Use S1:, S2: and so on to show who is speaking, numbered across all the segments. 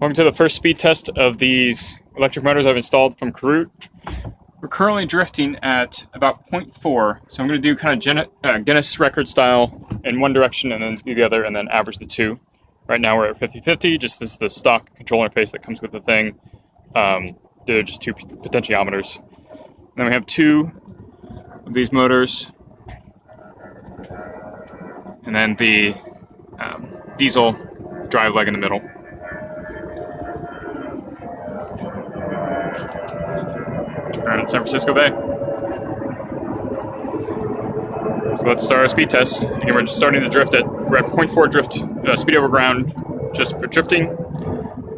S1: Welcome to the first speed test of these electric motors I've installed from Karoot. We're currently drifting at about 0.4, so I'm going to do kind of uh, Guinness record style in one direction and then the other, and then average the two. Right now we're at 50-50, just as the stock control interface that comes with the thing. Um, they're just two potentiometers. And then we have two of these motors, and then the um, diesel drive leg in the middle. Around San Francisco Bay. So let's start our speed test. Again, we're just starting to drift at, we're at 0.4 drift, uh, speed over ground, just for drifting.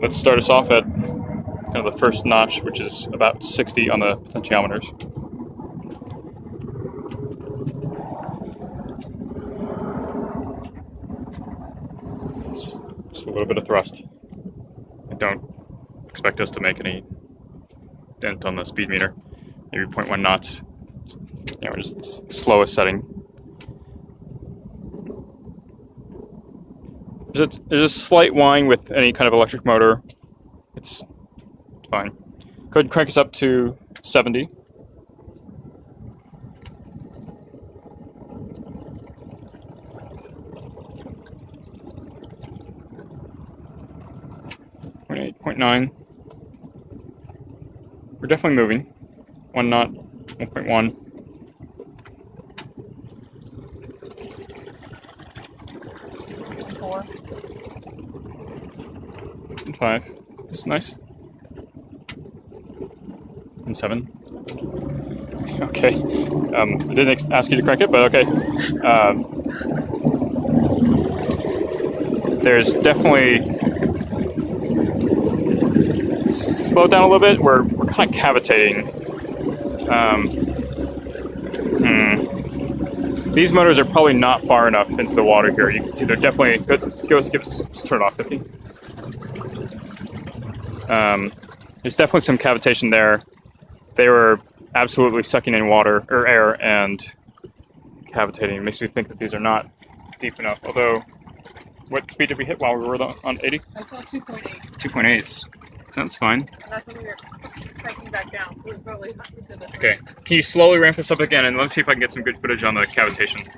S1: Let's start us off at kind of the first notch, which is about 60 on the potentiometers. It's just, just a little bit of thrust. I don't expect us to make any dent on the speed meter. Maybe 0.1 knots. You know, just the slowest setting. There's a, there's a slight whine with any kind of electric motor. It's fine. Go ahead and crank us up to 70. Point eight, point nine. We're definitely moving. One knot, 1.1.
S2: Four.
S1: And five. It's nice. And seven. Okay. Um, I didn't ex- ask you to crack it, but okay. Um, there's definitely slow down a little bit. We're we're kind of cavitating. Um, hmm. These motors are probably not far enough into the water here. You can see they're definitely. Good. Give us, give us, just turn it off, 50. Um, there's definitely some cavitation there. They were absolutely sucking in water or air and cavitating. It makes me think that these are not deep enough. Although, what speed did we hit while we were on 80?
S2: I saw 2.8,
S1: 2.8. Sounds fine.
S2: and that's when we were back down. We were probably.
S1: Okay. Can you slowly ramp this up again and let's see if I can get some good footage on the cavitation.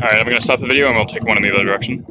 S1: Alright, I'm gonna stop the video and we'll take one in the other direction.